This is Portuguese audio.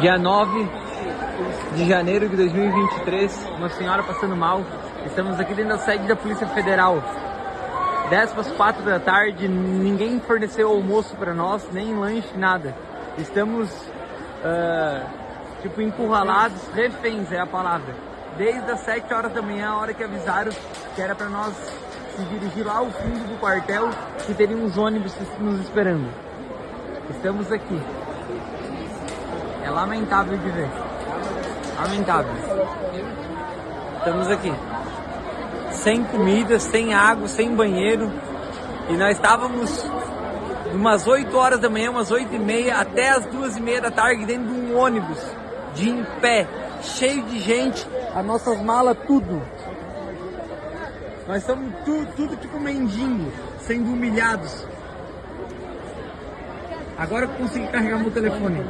Dia 9 de janeiro de 2023, uma senhora passando mal. Estamos aqui dentro da sede da Polícia Federal. 10 para as 4 da tarde, ninguém forneceu almoço para nós, nem lanche, nada. Estamos, uh, tipo, encurralados, reféns é a palavra. Desde as 7 horas da manhã, a hora que avisaram que era para nós se dirigir lá ao fundo do quartel, que teriam uns ônibus nos esperando. Estamos aqui. Lamentável de ver. Lamentável. Estamos aqui. Sem comida, sem água, sem banheiro. E nós estávamos umas 8 horas da manhã, umas 8 e meia, até as 2 e meia da tarde, dentro de um ônibus, de em pé, cheio de gente, as nossas malas, tudo. Nós estamos tudo, tudo tipo mendigo, sendo humilhados. Agora eu consegui carregar meu telefone.